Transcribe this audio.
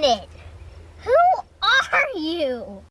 minute. Who are you?